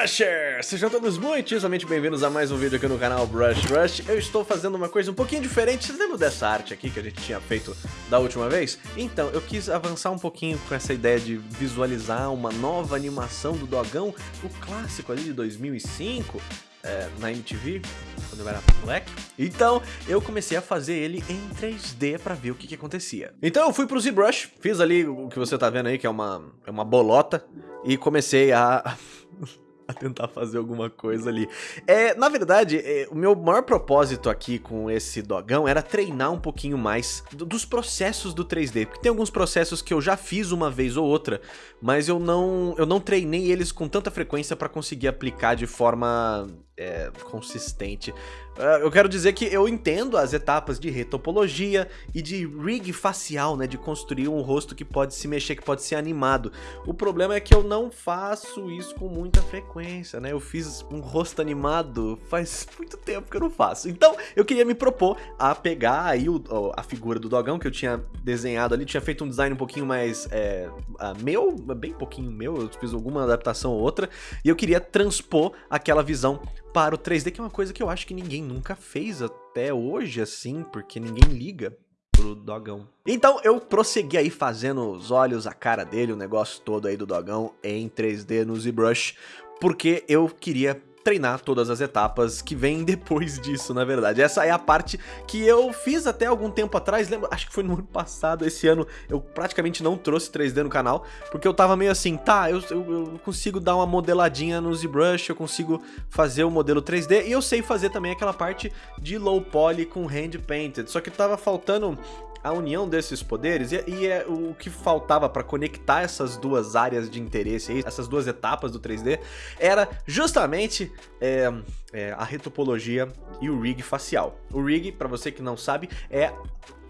Brushers! Sejam todos muitíssimamente bem-vindos a mais um vídeo aqui no canal Brush Rush. Eu estou fazendo uma coisa um pouquinho diferente. Vocês lembram dessa arte aqui que a gente tinha feito da última vez? Então, eu quis avançar um pouquinho com essa ideia de visualizar uma nova animação do Dogão, o clássico ali de 2005, é, na MTV, quando eu era moleque. Então, eu comecei a fazer ele em 3D pra ver o que, que acontecia. Então, eu fui pro ZBrush, fiz ali o que você tá vendo aí, que é uma, é uma bolota, e comecei a a tentar fazer alguma coisa ali. É, na verdade, é, o meu maior propósito aqui com esse dogão era treinar um pouquinho mais dos processos do 3D, porque tem alguns processos que eu já fiz uma vez ou outra, mas eu não, eu não treinei eles com tanta frequência para conseguir aplicar de forma é, consistente. Uh, eu quero dizer que eu entendo as etapas de retopologia e de rig facial, né, de construir um rosto que pode se mexer, que pode ser animado. O problema é que eu não faço isso com muita frequência, né? Eu fiz um rosto animado faz muito tempo que eu não faço. Então, eu queria me propor a pegar aí o, a figura do dogão que eu tinha desenhado ali, tinha feito um design um pouquinho mais é, meu, bem pouquinho meu, eu fiz alguma adaptação ou outra, e eu queria transpor aquela visão para o 3D, que é uma coisa que eu acho que ninguém nunca fez até hoje, assim, porque ninguém liga pro dogão. Então eu prossegui aí fazendo os olhos, a cara dele, o negócio todo aí do dogão em 3D no ZBrush, porque eu queria treinar todas as etapas que vêm depois disso, na verdade. Essa é a parte que eu fiz até algum tempo atrás, lembra? Acho que foi no ano passado, esse ano eu praticamente não trouxe 3D no canal, porque eu tava meio assim, tá, eu, eu, eu consigo dar uma modeladinha no ZBrush, eu consigo fazer o modelo 3D, e eu sei fazer também aquela parte de low poly com hand painted, só que tava faltando a união desses poderes e, e é o que faltava para conectar essas duas áreas de interesse, aí, essas duas etapas do 3D, era justamente é, é, a retopologia e o rig facial. O rig, para você que não sabe, é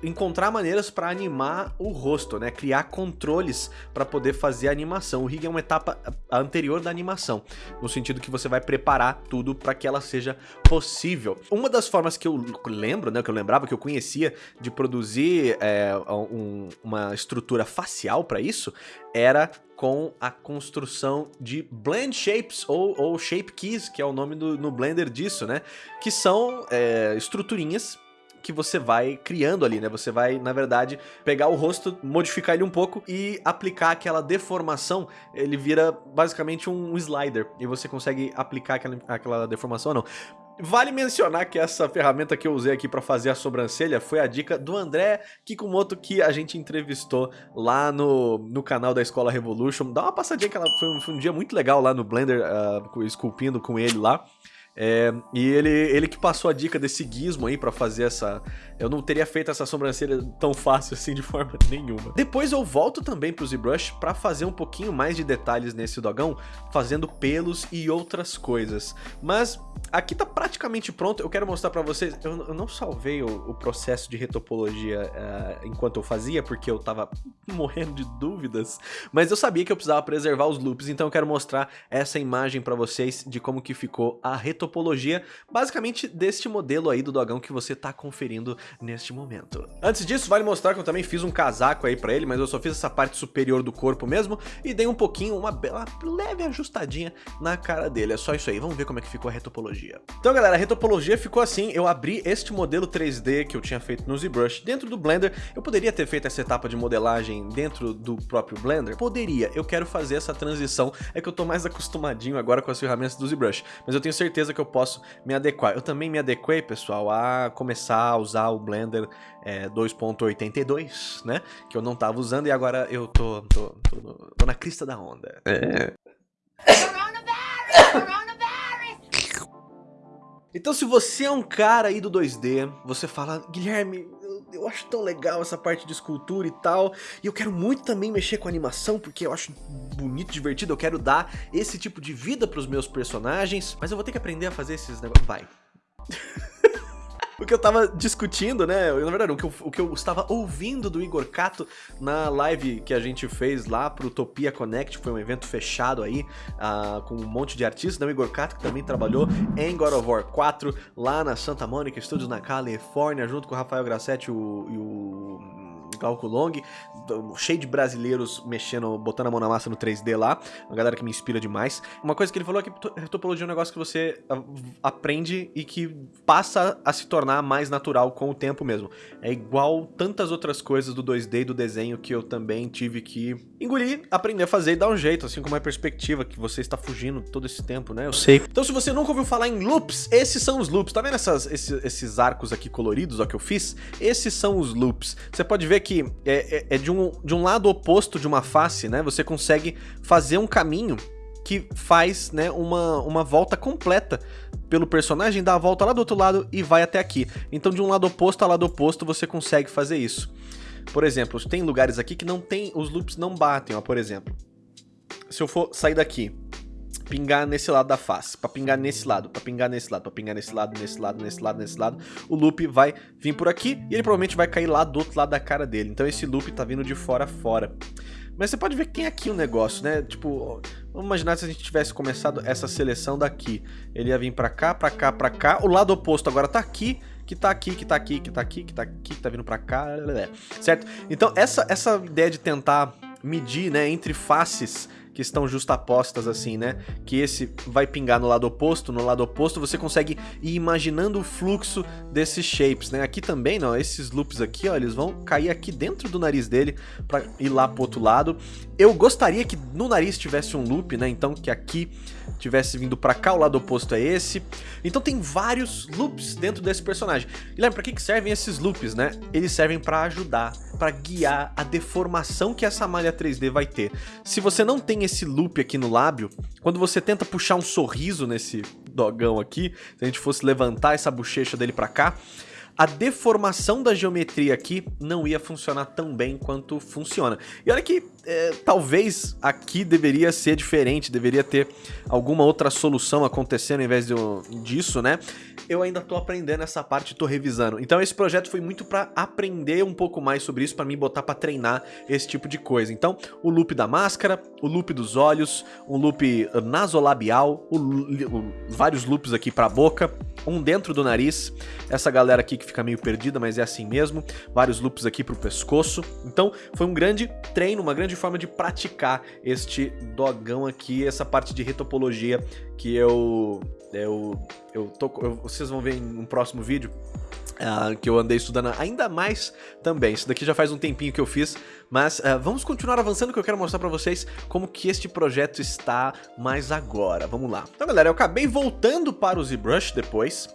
encontrar maneiras para animar o rosto, né? Criar controles para poder fazer a animação. O rig é uma etapa anterior da animação, no sentido que você vai preparar tudo para que ela seja possível. Uma das formas que eu lembro, né, que eu lembrava, que eu conhecia de produzir é, um, uma estrutura facial para isso, era com a construção de blend shapes ou, ou shape keys, que é o nome do, no Blender disso, né? Que são é, estruturinhas que você vai criando ali, né? Você vai, na verdade, pegar o rosto, modificar ele um pouco e aplicar aquela deformação. Ele vira basicamente um slider e você consegue aplicar aquela, aquela deformação ou não. Vale mencionar que essa ferramenta que eu usei aqui para fazer a sobrancelha foi a dica do André Kikumoto que a gente entrevistou lá no, no canal da Escola Revolution. Dá uma passadinha que ela foi um, foi um dia muito legal lá no Blender, uh, esculpindo com ele lá. É, e ele, ele que passou a dica desse gizmo aí pra fazer essa... Eu não teria feito essa sobrancelha tão fácil assim de forma nenhuma. Depois eu volto também pro ZBrush pra fazer um pouquinho mais de detalhes nesse dogão, fazendo pelos e outras coisas. Mas aqui tá praticamente pronto, eu quero mostrar pra vocês... Eu, eu não salvei o, o, processo de retopologia uh, enquanto eu fazia, porque eu tava morrendo de dúvidas, mas eu sabia que eu precisava preservar os loops, então eu quero mostrar essa imagem pra vocês de como que ficou a retopologia topologia, basicamente deste modelo aí do dogão que você tá conferindo neste momento. Antes disso, vale mostrar que eu também fiz um casaco aí pra ele, mas eu só fiz essa parte superior do corpo mesmo e dei um pouquinho, uma bela leve ajustadinha na cara dele. É só isso aí, vamos ver como é que ficou a retopologia. Então galera, a retopologia ficou assim, eu abri este modelo 3D que eu tinha feito no ZBrush dentro do Blender, eu poderia ter feito essa etapa de modelagem dentro do próprio Blender? Poderia, eu quero fazer essa transição, é que eu tô mais acostumadinho agora com as ferramentas do ZBrush, mas eu tenho certeza que que eu posso me adequar. Eu também me adequei, pessoal, a começar a usar o Blender é, 2.82, né? Que eu não tava usando e agora eu tô, tô, tô, tô na crista da onda. É. Então se você é um cara aí do 2D, você fala, Guilherme, eu acho tão legal essa parte de escultura e tal, e eu quero muito também mexer com animação, porque eu acho bonito, divertido, eu quero dar esse tipo de vida pros meus personagens, mas eu vou ter que aprender a fazer esses negócios. Vai. o que eu tava discutindo, né? Na verdade, o que, eu, o que eu estava ouvindo do Igor Cato na live que a gente fez lá pro Utopia Connect, foi um evento fechado aí, uh, com um monte de artistas, né? O Igor Cato, que também trabalhou em God of War 4, lá na Santa Mônica Studios, na Califórnia, junto com o Rafael Grassetti o, e o Glauco Long, cheio de brasileiros mexendo, botando a mão na massa no 3D lá, uma galera que me inspira demais. Uma coisa que ele falou é que topologia é um negócio que você ah, aprende e que passa a se tornar mais natural com o tempo mesmo. É igual tantas outras coisas do 2D e do desenho que eu também tive que engolir, aprender a fazer e dar um jeito, assim como a perspectiva que você está fugindo todo esse tempo, né? Eu sei. Então se você nunca ouviu falar em loops, esses são os loops. Tá vendo essas, esses, esses arcos aqui coloridos, ó, que eu fiz? Esses são os loops. Você pode ver que é, é, é de, um, de um lado oposto de uma face, né? Você consegue fazer um caminho que faz né, uma, uma volta completa pelo personagem, dá a volta lá do outro lado e vai até aqui. Então de um lado oposto a lado oposto você consegue fazer isso. Por exemplo, tem lugares aqui que não tem, os loops não batem, ó, por exemplo. Se eu for sair daqui, pingar nesse lado da face, para pingar nesse lado, para pingar nesse lado, para pingar nesse lado, nesse lado, nesse lado, nesse lado, o loop vai vir por aqui e ele provavelmente vai cair lá do outro lado da cara dele. Então esse loop tá vindo de fora a fora. Mas você pode ver que tem aqui um negócio, né? Tipo, vamos imaginar se a gente tivesse começado essa seleção daqui. Ele ia vir pra cá, pra cá, pra cá. O lado oposto agora tá aqui, que tá aqui, que tá aqui, que tá aqui, que tá aqui, que tá vindo pra cá, certo? Então essa, essa ideia de tentar medir, né, entre faces que estão justapostas assim, né? Que esse vai pingar no lado oposto, no lado oposto você consegue ir imaginando o fluxo desses shapes, né? Aqui também, não, esses loops aqui, ó, eles vão cair aqui dentro do nariz dele para ir lá pro outro lado. Eu gostaria que no nariz tivesse um loop, né? Então que aqui tivesse vindo para cá, o lado oposto é esse. Então tem vários loops dentro desse personagem. E lembra, para que, que servem esses loops, né? Eles servem para ajudar, para guiar a deformação que essa malha 3D vai ter. Se você não tem esse loop aqui no lábio, quando você tenta puxar um sorriso nesse dogão aqui, se a gente fosse levantar essa bochecha dele para cá, a deformação da geometria aqui não ia funcionar tão bem quanto funciona. E olha que é, talvez aqui deveria ser diferente, deveria ter alguma outra solução acontecendo ao invés de, disso, né? Eu ainda tô aprendendo essa parte, tô revisando. Então esse projeto foi muito para aprender um pouco mais sobre isso, para me botar para treinar esse tipo de coisa. Então, o loop da máscara, o loop dos olhos, um loop nasolabial, o, o, vários loops aqui para a boca, um dentro do nariz, essa galera aqui que fica meio perdida, mas é assim mesmo, vários loops aqui pro pescoço. Então, foi um grande treino, uma grande forma de praticar este dogão aqui, essa parte de retopologia que eu eu, eu tô, eu, vocês vão ver em um próximo vídeo uh, que eu andei estudando ainda mais também. Isso daqui já faz um tempinho que eu fiz, mas uh, vamos continuar avançando que eu quero mostrar pra vocês como que este projeto está mais agora. Vamos lá. Então galera, eu acabei voltando para o ZBrush depois,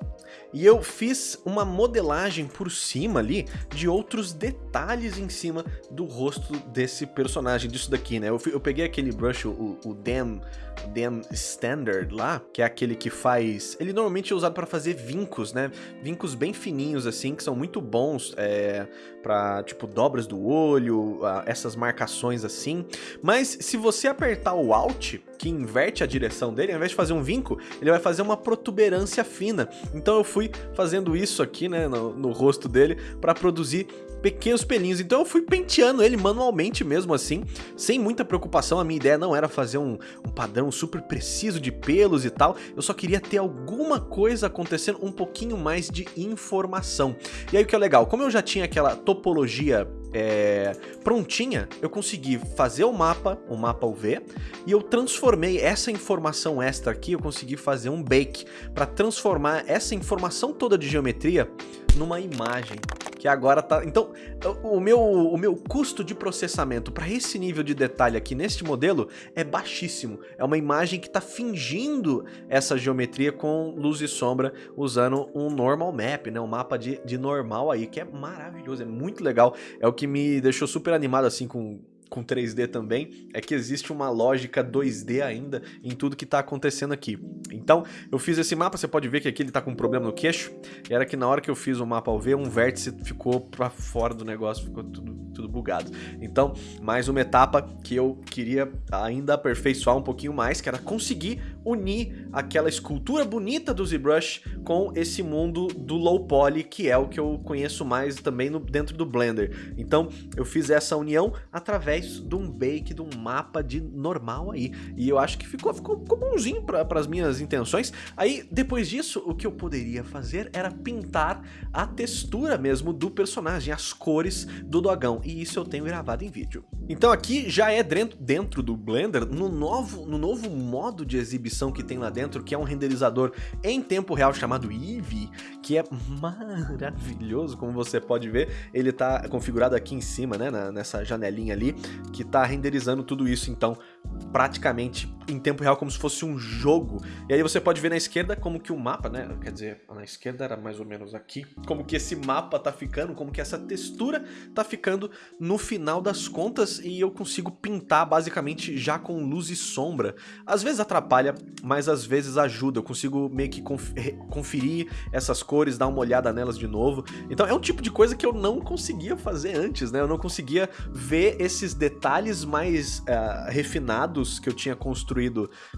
e eu fiz uma modelagem por cima ali de outros detalhes em cima do rosto desse personagem, disso daqui, né? Eu, eu peguei aquele brush, o, o Dam, Dam Standard lá, que é aquele que faz... Ele normalmente é usado para fazer vincos, né? Vincos bem fininhos, assim, que são muito bons é, para tipo, dobras do olho, essas marcações assim. Mas se você apertar o Alt, que inverte a direção dele, ao invés de fazer um vinco, ele vai fazer uma protuberância fina. Então eu fui fazendo isso aqui, né, no, no rosto dele, para produzir pequenos pelinhos. Então eu fui penteando ele manualmente mesmo assim, sem muita preocupação. A minha ideia não era fazer um, um, padrão super preciso de pelos e tal. Eu só queria ter alguma coisa acontecendo, um pouquinho mais de informação. E aí o que é legal, como eu já tinha aquela topologia é, prontinha, eu consegui fazer o mapa, o mapa UV, e eu transformei essa informação extra aqui, eu consegui fazer um bake para transformar essa informação toda de geometria numa imagem que agora tá... Então, o meu, o meu custo de processamento para esse nível de detalhe aqui neste modelo é baixíssimo. É uma imagem que está fingindo essa geometria com luz e sombra usando um normal map, né? Um mapa de, de normal aí, que é maravilhoso, é muito legal. É o que me deixou super animado assim com com 3D também, é que existe uma lógica 2D ainda em tudo que está acontecendo aqui. Então, eu fiz esse mapa, você pode ver que aqui ele está com um problema no queixo, era que na hora que eu fiz o mapa ao ver, um vértice ficou para fora do negócio, ficou tudo, tudo bugado. Então, mais uma etapa que eu queria ainda aperfeiçoar um pouquinho mais, que era conseguir unir aquela escultura bonita do ZBrush com esse mundo do low poly, que é o que eu conheço mais também no, dentro do Blender. Então eu fiz essa união através de um bake, de um mapa de normal aí. E eu acho que ficou, ficou, ficou bonzinho para as minhas intenções. Aí depois disso, o que eu poderia fazer era pintar a textura mesmo do personagem, as cores do dogão. E isso eu tenho gravado em vídeo. Então aqui já é dentro, dentro do Blender, no novo, no novo modo de exibição que tem lá dentro, que é um renderizador em tempo real chamado Eevee, que é maravilhoso, como você pode ver. Ele está configurado aqui em cima, né, nessa janelinha ali, que está renderizando tudo isso, então praticamente em tempo real, como se fosse um jogo. E aí você pode ver na esquerda como que o mapa, né, quer dizer, na esquerda era mais ou menos aqui, como que esse mapa tá ficando, como que essa textura tá ficando no final das contas e eu consigo pintar basicamente já com luz e sombra. Às vezes atrapalha, mas às vezes ajuda, eu consigo meio que conferir essas cores, dar uma olhada nelas de novo. Então é um tipo de coisa que eu não conseguia fazer antes, né, eu não conseguia ver esses detalhes mais uh, refinados que eu tinha construído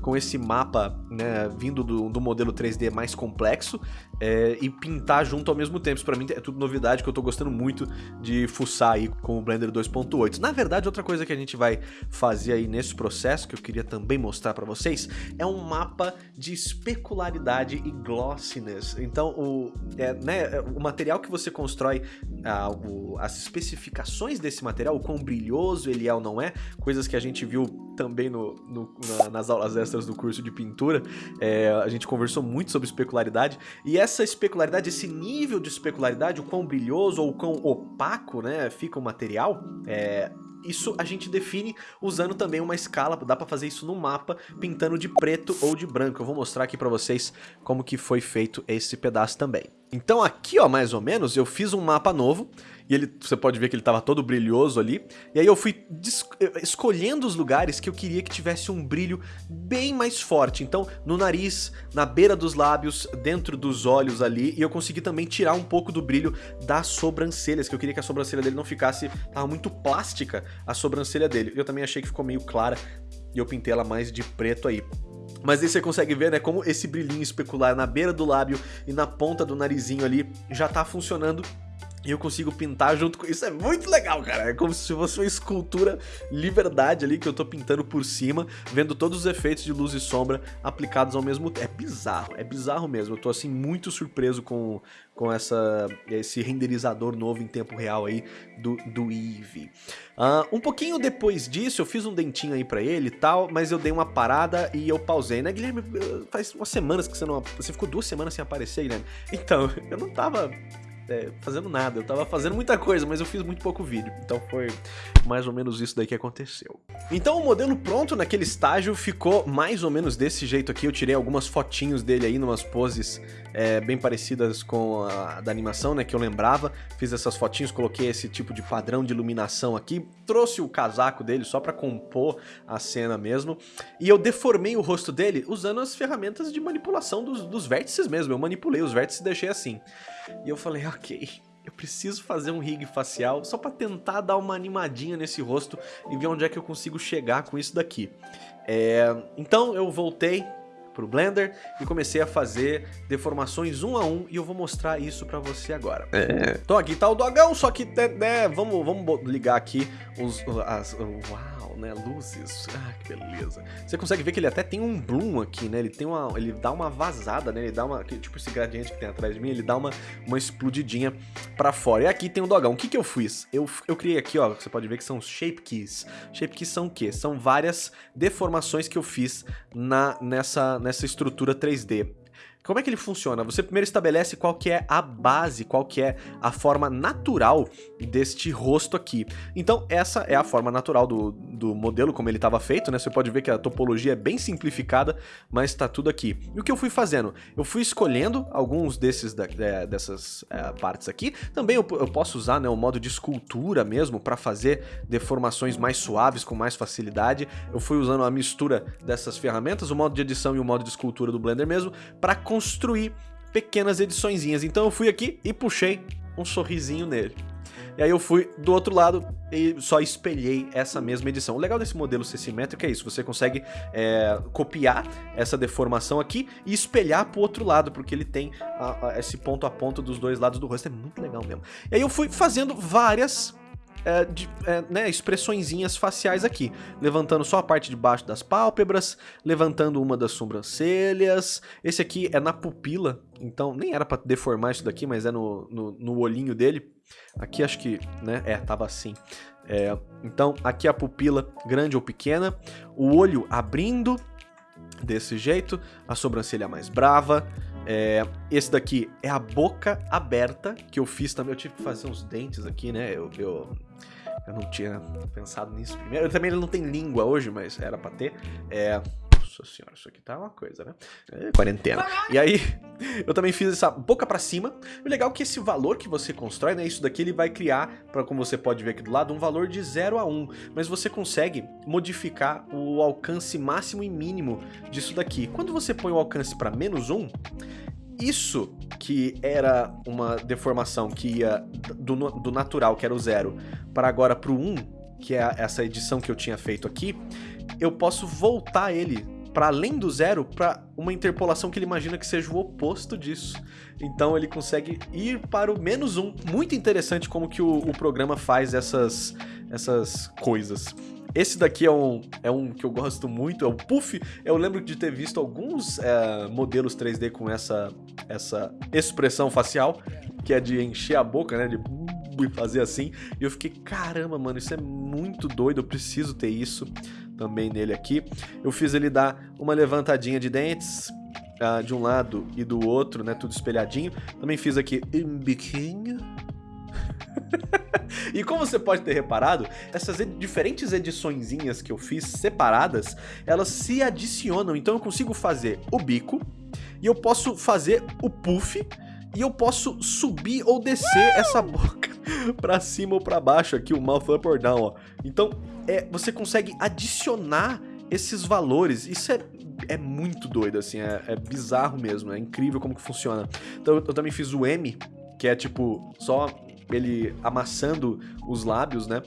com esse mapa, né, vindo do, do modelo 3D mais complexo é, e pintar junto ao mesmo tempo. Isso pra mim é tudo novidade que eu tô gostando muito de fuçar aí com o Blender 2.8. Na verdade, outra coisa que a gente vai fazer aí nesse processo, que eu queria também mostrar pra vocês, é um mapa de especularidade e glossiness. Então, o, é, né, o material que você constrói, ah, o, as especificações desse material, o quão brilhoso ele é ou não é, coisas que a gente viu também no, no na, nas aulas extras do curso de pintura, é, a gente conversou muito sobre especularidade, e essa especularidade, esse nível de especularidade, o quão brilhoso ou o quão opaco né, fica o material, é, isso a gente define usando também uma escala, dá para fazer isso no mapa, pintando de preto ou de branco. Eu vou mostrar aqui para vocês como que foi feito esse pedaço também. Então aqui, ó, mais ou menos, eu fiz um mapa novo, e ele, você pode ver que ele estava todo brilhoso ali, e aí eu fui escolhendo os lugares que eu queria que tivesse um brilho bem mais forte. Então, no nariz, na beira dos lábios, dentro dos olhos ali, e eu consegui também tirar um pouco do brilho das sobrancelhas, que eu queria que a sobrancelha dele não ficasse, tava muito plástica a sobrancelha dele. Eu também achei que ficou meio clara, e eu pintei ela mais de preto aí. Mas aí você consegue ver, né, como esse brilhinho especular na beira do lábio e na ponta do narizinho ali já tá funcionando e eu consigo pintar junto com isso. É muito legal, cara. É como se fosse uma escultura liberdade ali que eu tô pintando por cima, vendo todos os efeitos de luz e sombra aplicados ao mesmo tempo. É bizarro, é bizarro mesmo. Eu tô assim muito surpreso com, com essa, esse renderizador novo em tempo real aí do, do Eevee. Uh, um pouquinho depois disso, eu fiz um dentinho aí pra ele e tal, mas eu dei uma parada e eu pausei, né, Guilherme? Faz umas semanas que você não... Você ficou duas semanas sem aparecer, Guilherme. Então, eu não tava é, fazendo nada. Eu tava fazendo muita coisa, mas eu fiz muito pouco vídeo. Então foi mais ou menos isso daí que aconteceu. Então o modelo pronto naquele estágio ficou mais ou menos desse jeito aqui. Eu tirei algumas fotinhos dele aí, numas poses é, bem parecidas com a da animação, né, que eu lembrava. Fiz essas fotinhos, coloquei esse tipo de padrão de iluminação aqui. Trouxe o casaco dele só pra compor a cena mesmo. E eu deformei o rosto dele usando as ferramentas de manipulação dos, dos vértices mesmo. Eu manipulei os vértices e deixei assim. E eu falei, ok, eu preciso fazer um rig facial só para tentar dar uma animadinha nesse rosto e ver onde é que eu consigo chegar com isso daqui. É, então eu voltei pro Blender e comecei a fazer deformações um a um e eu vou mostrar isso pra você agora. É. Então aqui tá o dogão, só que né, né vamos, vamos ligar aqui os... As, uau! né? Luzes. Ah, que beleza. Você consegue ver que ele até tem um bloom aqui, né? Ele tem uma. Ele dá uma vazada, né? Ele dá uma. Tipo esse gradiente que tem atrás de mim, ele dá uma, uma explodidinha pra fora. E aqui tem o dogão. O que, que eu fiz? Eu, eu criei aqui, ó. Você pode ver que são shape keys. Shape keys são o quê? São várias deformações que eu fiz na, nessa, nessa estrutura 3D. Como é que ele funciona? Você primeiro estabelece qual que é a base, qual que é a forma natural deste rosto aqui. Então essa é a forma natural do, do modelo, como ele estava feito, né? Você pode ver que a topologia é bem simplificada, mas está tudo aqui. E o que eu fui fazendo? Eu fui escolhendo alguns desses é, dessas é, partes aqui. Também eu, eu, posso usar né, o modo de escultura mesmo para fazer deformações mais suaves, com mais facilidade. Eu fui usando a mistura dessas ferramentas, o modo de edição e o modo de escultura do Blender mesmo, para construir pequenas ediçõezinhas. Então eu fui aqui e puxei um sorrisinho nele. E aí eu fui do outro lado e só espelhei essa mesma edição. O legal desse modelo ser simétrico é isso, você consegue é, copiar essa deformação aqui e espelhar pro outro lado, porque ele tem a, a, esse ponto a ponto dos dois lados do rosto, é muito legal mesmo. E aí eu fui fazendo várias é, de, é, né, expressõezinhas faciais aqui, levantando só a parte de baixo das pálpebras, levantando uma das sobrancelhas, esse aqui é na pupila, então nem era para deformar isso daqui, mas é no, no, no, olhinho dele, aqui acho que, né, é, tava assim, é, então aqui a pupila grande ou pequena, o olho abrindo, desse jeito, a sobrancelha mais brava, é, esse daqui é a boca aberta, que eu fiz também. Eu tive que fazer uns dentes aqui, né? Eu, eu, eu não tinha pensado nisso primeiro. Também ele não tem língua hoje, mas era pra ter. É, nossa senhora, isso aqui tá uma coisa, né? É, quarentena. E aí, eu também fiz essa boca pra cima. O legal é que esse valor que você constrói, né? Isso daqui ele vai criar, pra, como você pode ver aqui do lado, um valor de 0 a 1. Um, mas você consegue modificar o alcance máximo e mínimo disso daqui. Quando você põe o alcance pra menos 1, um, isso que era uma deformação que ia do, do natural, que era o zero, para agora para o 1, que é essa edição que eu tinha feito aqui, eu posso voltar ele para além do zero para uma interpolação que ele imagina que seja o oposto disso. Então ele consegue ir para o menos um. Muito interessante como que o, o programa faz essas, essas coisas. Esse daqui é um, é um que eu gosto muito, é o Puff. Eu lembro de ter visto alguns é, modelos 3D com essa, essa expressão facial, que é de encher a boca, né, de fazer assim. E eu fiquei, caramba, mano, isso é muito doido, eu preciso ter isso também nele aqui. Eu fiz ele dar uma levantadinha de dentes, uh, de um lado e do outro, né, tudo espelhadinho. Também fiz aqui um biquinho e como você pode ter reparado, essas ed diferentes ediçõezinhas que eu fiz separadas, elas se adicionam. Então eu consigo fazer o bico, e eu posso fazer o puff, e eu posso subir ou descer essa boca pra cima ou pra baixo aqui, o mouth up or down, ó. Então, é, você consegue adicionar esses valores, isso é, é muito doido, assim, é, é bizarro mesmo, é incrível como que funciona. Então eu, eu também fiz o M, que é tipo, só ele amassando os lábios, né?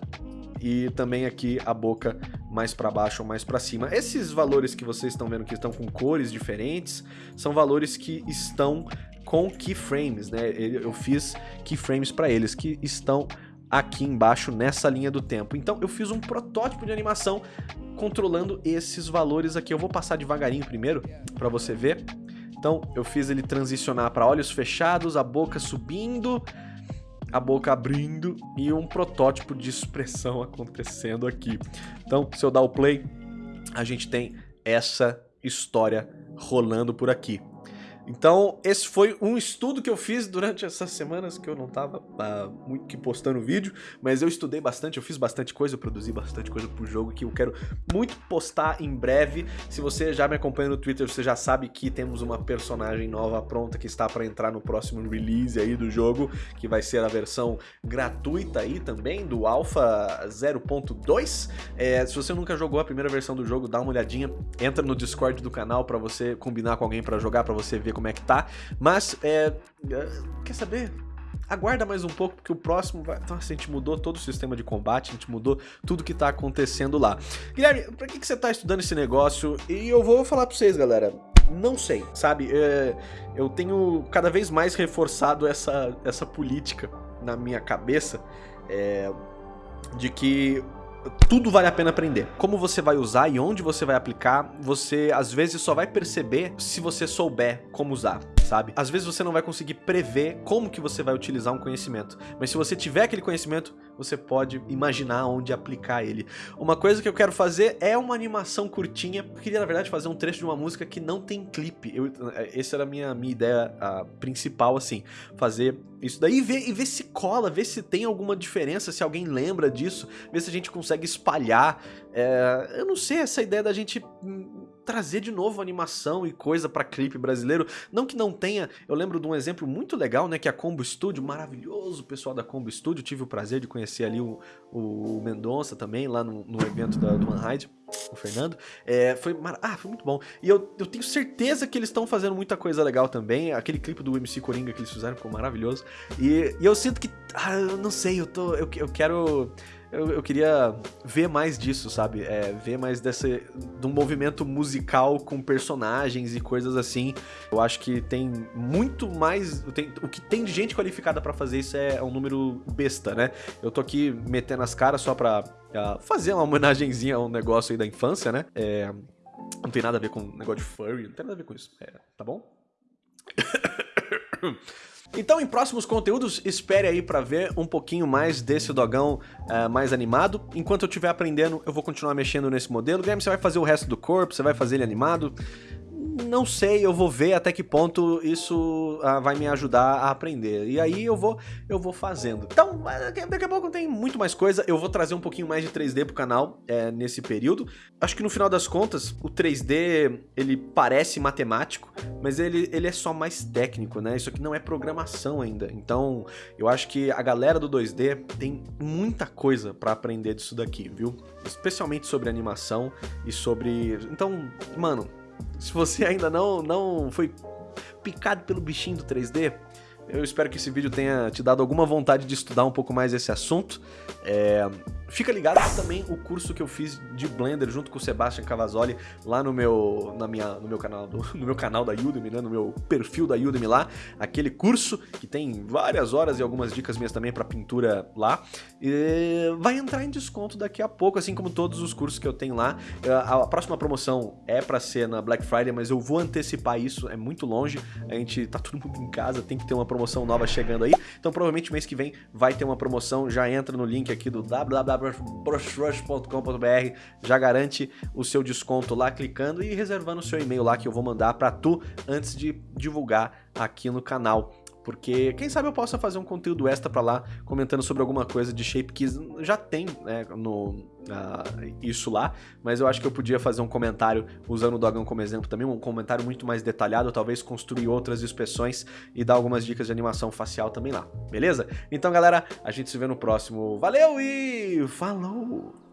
E também aqui a boca mais para baixo ou mais para cima. Esses valores que vocês estão vendo que estão com cores diferentes, são valores que estão com keyframes, né? Eu fiz keyframes para eles, que estão aqui embaixo nessa linha do tempo. Então eu fiz um protótipo de animação controlando esses valores aqui. Eu vou passar devagarinho primeiro para você ver. Então eu fiz ele transicionar para olhos fechados, a boca subindo, a boca abrindo e um protótipo de expressão acontecendo aqui. Então, se eu dar o play, a gente tem essa história rolando por aqui. Então, esse foi um estudo que eu fiz durante essas semanas que eu não tava uh, muito que postando vídeo, mas eu estudei bastante, eu fiz bastante coisa, eu produzi bastante coisa pro jogo que eu quero muito postar em breve. Se você já me acompanha no Twitter, você já sabe que temos uma personagem nova pronta que está para entrar no próximo release aí do jogo, que vai ser a versão gratuita aí também, do Alpha 0.2. É, se você nunca jogou a primeira versão do jogo, dá uma olhadinha, entra no Discord do canal para você combinar com alguém para jogar, para você ver como é que tá. Mas, é, é, quer saber? aguarda mais um pouco, porque o próximo vai... Nossa, a gente mudou todo o sistema de combate, a gente mudou tudo que tá acontecendo lá. Guilherme, pra que, que você tá estudando esse negócio? E eu vou falar pra vocês, galera. Não sei, sabe? É, eu tenho cada vez mais reforçado essa, essa política na minha cabeça é, de que tudo vale a pena aprender. Como você vai usar e onde você vai aplicar, você às vezes só vai perceber se você souber como usar sabe? Às vezes você não vai conseguir prever como que você vai utilizar um conhecimento, mas se você tiver aquele conhecimento, você pode imaginar onde aplicar ele. Uma coisa que eu quero fazer é uma animação curtinha, eu queria na verdade fazer um trecho de uma música que não tem clipe, eu, essa era a minha, minha ideia a, principal, assim, fazer isso daí e ver, e ver se cola, ver se tem alguma diferença, se alguém lembra disso, ver se a gente consegue espalhar, é, eu não sei, essa ideia da gente trazer de novo animação e coisa para clipe brasileiro. Não que não tenha, eu lembro de um exemplo muito legal, né, que é a Combo Studio, maravilhoso pessoal da Combo Studio, tive o prazer de conhecer ali o, o Mendonça também, lá no, no evento da, do Manhide. o Fernando. É, foi, ah, foi muito bom. E eu, eu tenho certeza que eles estão fazendo muita coisa legal também. Aquele clipe do MC Coringa que eles fizeram ficou maravilhoso. E, e eu sinto que, ah, eu não sei, eu tô, eu, eu quero eu, eu queria ver mais disso, sabe? É, ver mais desse, de um movimento musical com personagens e coisas assim. Eu acho que tem muito mais. Tem, o que tem de gente qualificada para fazer isso é, é, um número besta, né? Eu tô aqui metendo as caras só pra fazer uma homenagenzinha a um negócio aí da infância, né? É, não tem nada a ver com negócio de furry, não tem nada a ver com isso. É, tá bom? Então, em próximos conteúdos, espere aí pra ver um pouquinho mais desse dogão uh, mais animado. Enquanto eu estiver aprendendo, eu vou continuar mexendo nesse modelo. Guilherme, você vai fazer o resto do corpo, você vai fazer ele animado não sei, eu vou ver até que ponto isso ah, vai me ajudar a aprender. E aí eu vou, eu vou fazendo. Então, daqui a pouco tem muito mais coisa. Eu vou trazer um pouquinho mais de 3D pro canal é, nesse período. Acho que no final das contas, o 3D, ele parece matemático, mas ele, ele é só mais técnico, né? Isso aqui não é programação ainda. Então, eu acho que a galera do 2D tem muita coisa para aprender disso daqui, viu? Especialmente sobre animação e sobre... Então, mano, se você ainda não, não foi picado pelo bichinho do 3D, eu espero que esse vídeo tenha te dado alguma vontade de estudar um pouco mais esse assunto. É, Fica ligado também o curso que eu fiz de Blender junto com o Sebastian Cavazzoli lá no meu, na minha, no meu canal do, no meu canal da Udemy, né, no meu perfil da Udemy lá, aquele curso que tem várias horas e algumas dicas minhas também para pintura lá, e vai entrar em desconto daqui a pouco, assim como todos os cursos que eu tenho lá. A próxima promoção é para ser na Black Friday, mas eu vou antecipar isso, é muito longe, a gente tá todo mundo em casa, tem que ter uma promoção nova chegando aí, então provavelmente mês que vem vai ter uma promoção, já entra no link aqui do www brushrush.com.br, já garante o seu desconto lá clicando e reservando o seu e-mail lá que eu vou mandar para tu antes de divulgar aqui no canal porque quem sabe eu possa fazer um conteúdo extra para lá comentando sobre alguma coisa de shape que já tem né, no, uh, isso lá, mas eu acho que eu podia fazer um comentário usando o Dogão como exemplo também, um comentário muito mais detalhado, talvez construir outras inspeções e dar algumas dicas de animação facial também lá, beleza? Então galera, a gente se vê no próximo, valeu e falou!